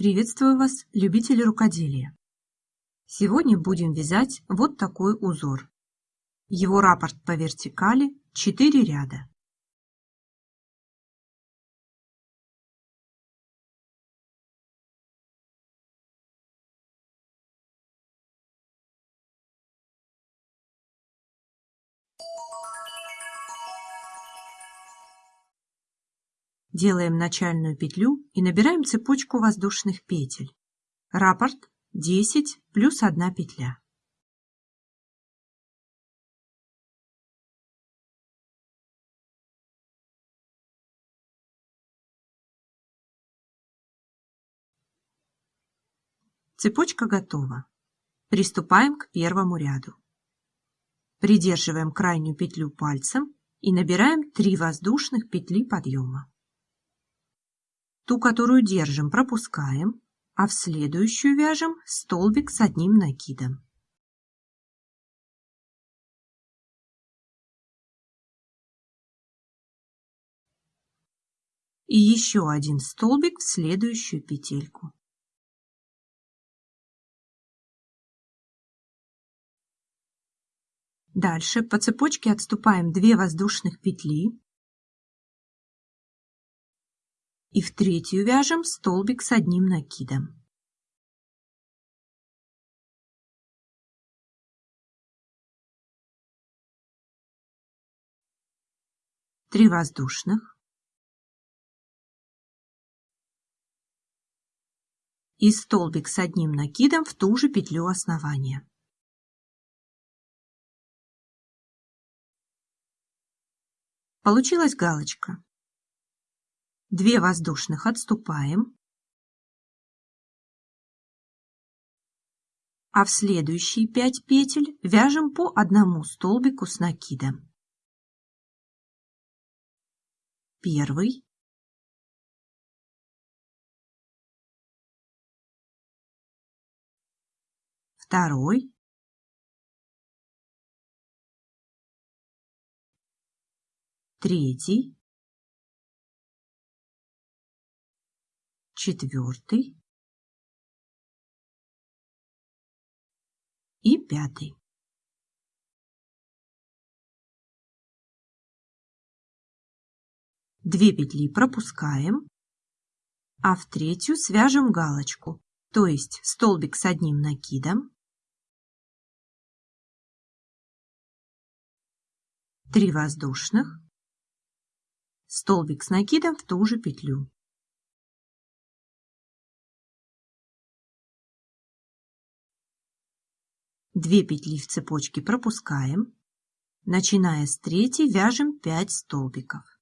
Приветствую вас, любители рукоделия! Сегодня будем вязать вот такой узор. Его раппорт по вертикали 4 ряда. Делаем начальную петлю и набираем цепочку воздушных петель. Раппорт 10 плюс 1 петля. Цепочка готова. Приступаем к первому ряду. Придерживаем крайнюю петлю пальцем и набираем 3 воздушных петли подъема. Ту, которую держим, пропускаем, а в следующую вяжем столбик с одним накидом. И еще один столбик в следующую петельку. Дальше по цепочке отступаем 2 воздушных петли и в третью вяжем столбик с одним накидом. Три воздушных. И столбик с одним накидом в ту же петлю основания. Получилась галочка. 2 воздушных. Отступаем, а в следующие 5 петель вяжем по одному столбику с накидом. Первый, второй, третий, четвертый и пятый. Две петли пропускаем, а в третью свяжем галочку, то есть столбик с одним накидом, три воздушных, столбик с накидом в ту же петлю. Две петли в цепочке пропускаем. Начиная с третьей вяжем 5 столбиков.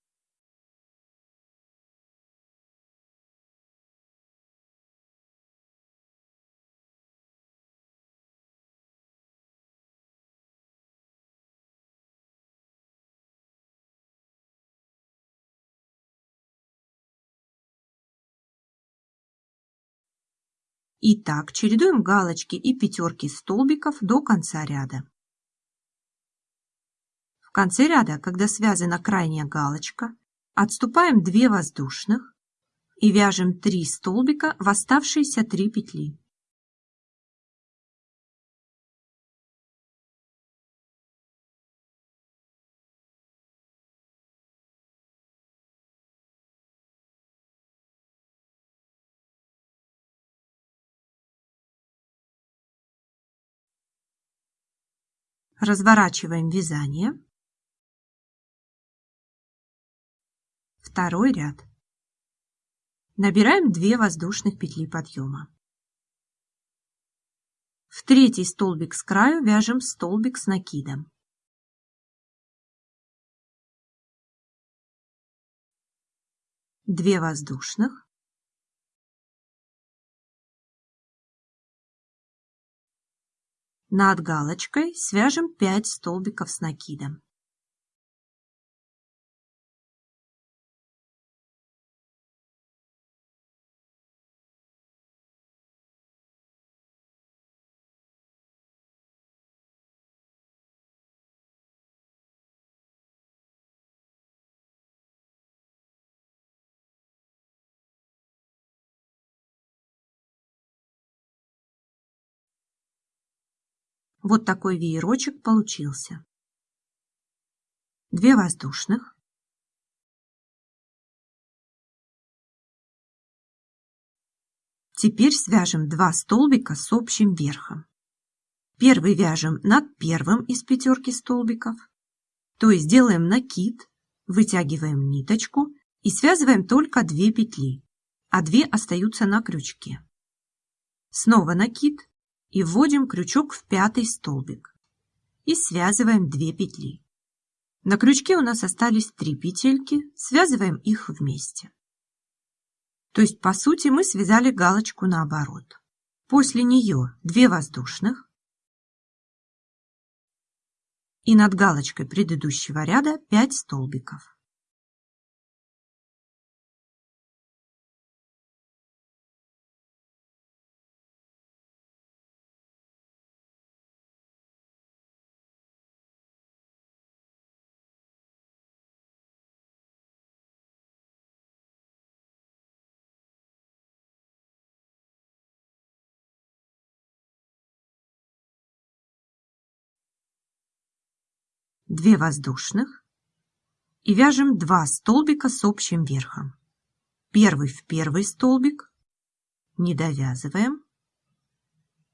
И так чередуем галочки и пятерки столбиков до конца ряда. В конце ряда, когда связана крайняя галочка, отступаем 2 воздушных и вяжем 3 столбика в оставшиеся 3 петли. Разворачиваем вязание. Второй ряд. Набираем 2 воздушных петли подъема. В третий столбик с краю вяжем столбик с накидом. Две воздушных. Над галочкой свяжем 5 столбиков с накидом. Вот такой веерочек получился. Две воздушных. Теперь свяжем два столбика с общим верхом. Первый вяжем над первым из пятерки столбиков, то есть делаем накид, вытягиваем ниточку и связываем только две петли, а две остаются на крючке. Снова накид и вводим крючок в пятый столбик и связываем две петли. На крючке у нас остались три петельки, связываем их вместе. То есть, по сути, мы связали галочку наоборот. После нее 2 воздушных. И над галочкой предыдущего ряда 5 столбиков. Две воздушных и вяжем 2 столбика с общим верхом. Первый в первый столбик, не довязываем,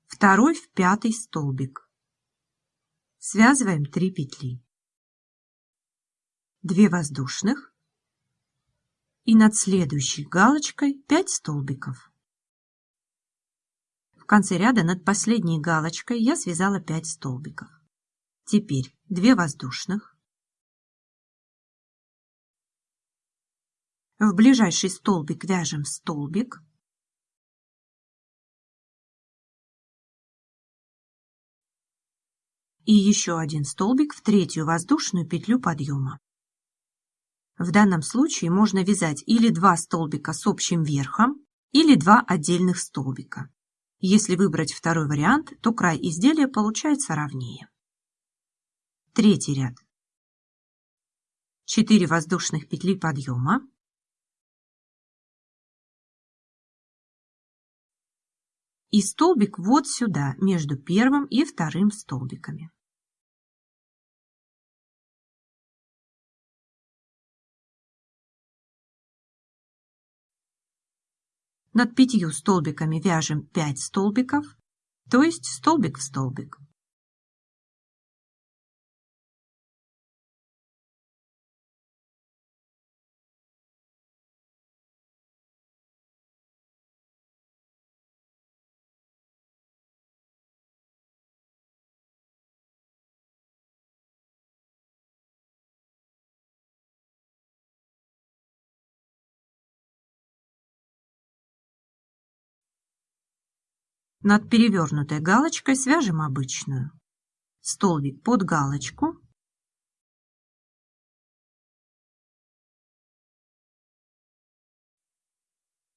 второй в пятый столбик. Связываем 3 петли. 2 воздушных и над следующей галочкой 5 столбиков. В конце ряда над последней галочкой я связала 5 столбиков. Теперь 2 воздушных. В ближайший столбик вяжем столбик. И еще один столбик в третью воздушную петлю подъема. В данном случае можно вязать или два столбика с общим верхом, или два отдельных столбика. Если выбрать второй вариант, то край изделия получается ровнее. Третий ряд. 4 воздушных петли подъема. И столбик вот сюда, между первым и вторым столбиками. Над пятью столбиками вяжем 5 столбиков, то есть столбик в столбик. Над перевернутой галочкой свяжем обычную. Столбик под галочку.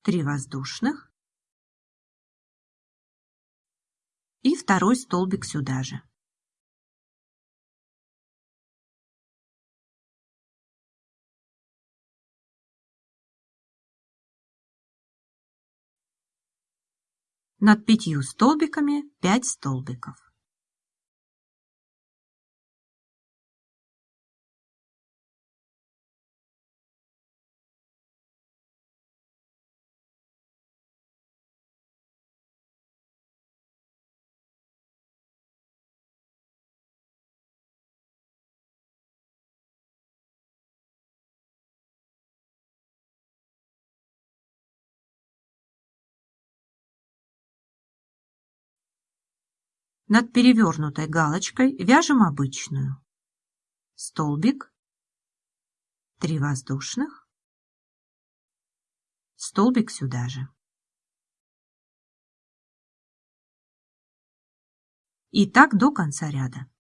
Три воздушных. И второй столбик сюда же. Над пятью столбиками 5 столбиков. Над перевернутой галочкой вяжем обычную. Столбик, 3 воздушных, столбик сюда же. И так до конца ряда.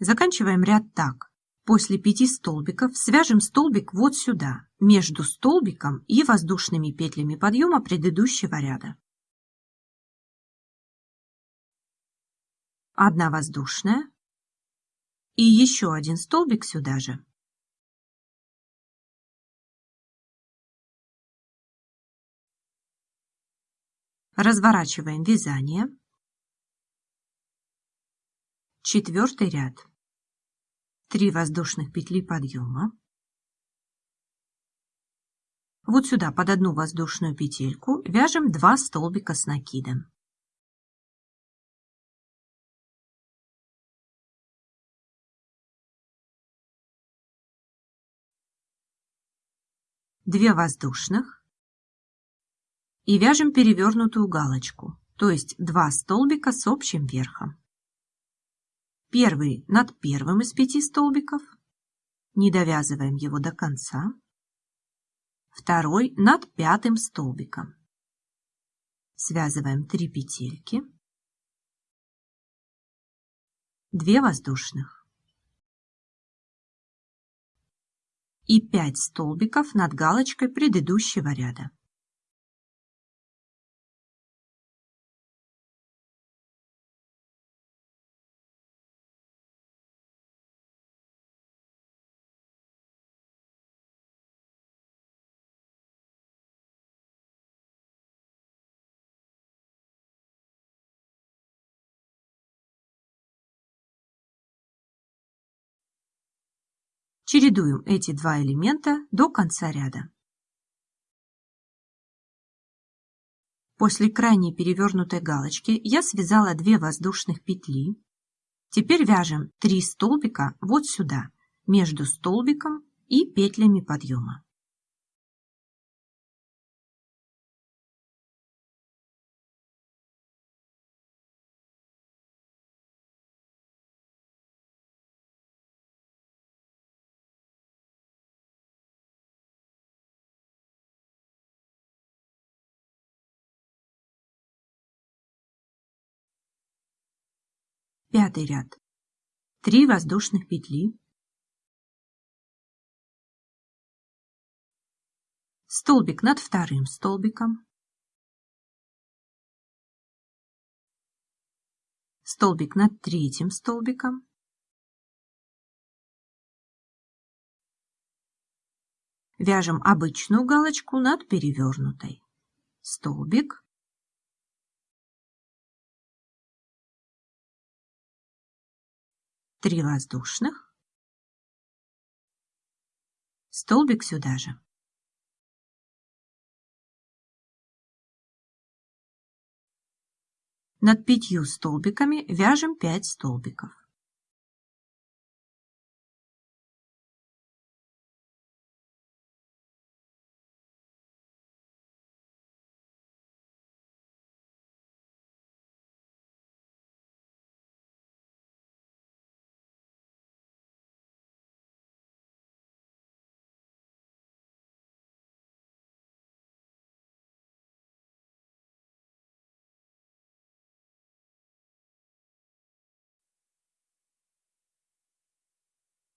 Заканчиваем ряд так. После пяти столбиков свяжем столбик вот сюда, между столбиком и воздушными петлями подъема предыдущего ряда. Одна воздушная и еще один столбик сюда же. Разворачиваем вязание. Четвертый ряд. 3 воздушных петли подъема. Вот сюда под одну воздушную петельку вяжем 2 столбика с накидом. Две воздушных и вяжем перевернутую галочку, то есть 2 столбика с общим верхом. Первый над первым из пяти столбиков, не довязываем его до конца. Второй над пятым столбиком. Связываем 3 петельки. 2 воздушных. И 5 столбиков над галочкой предыдущего ряда. Чередуем эти два элемента до конца ряда. После крайней перевернутой галочки я связала 2 воздушных петли. Теперь вяжем 3 столбика вот сюда, между столбиком и петлями подъема. Пятый ряд. 3 воздушных петли. Столбик над вторым столбиком. Столбик над третьим столбиком. Вяжем обычную галочку над перевернутой. Столбик, 3 воздушных, столбик сюда же. Над пятью столбиками вяжем 5 столбиков.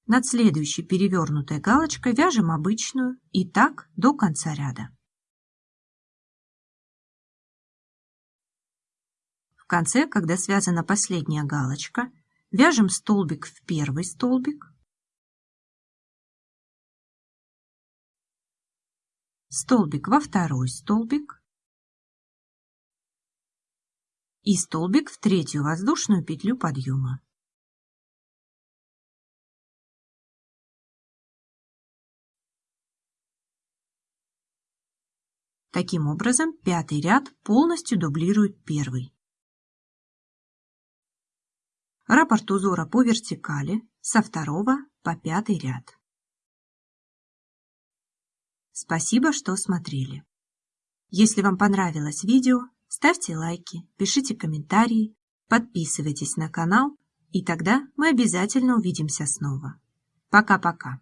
Над следующей перевернутой галочкой вяжем обычную и так до конца ряда. В конце, когда связана последняя галочка, вяжем столбик в первый столбик, столбик во второй столбик и столбик в третью воздушную петлю подъема. Таким образом, пятый ряд полностью дублирует первый. Раппорт узора по вертикали со второго по пятый ряд. Спасибо, что смотрели. Если вам понравилось видео, ставьте лайки, пишите комментарии, подписывайтесь на канал, и тогда мы обязательно увидимся снова. Пока-пока.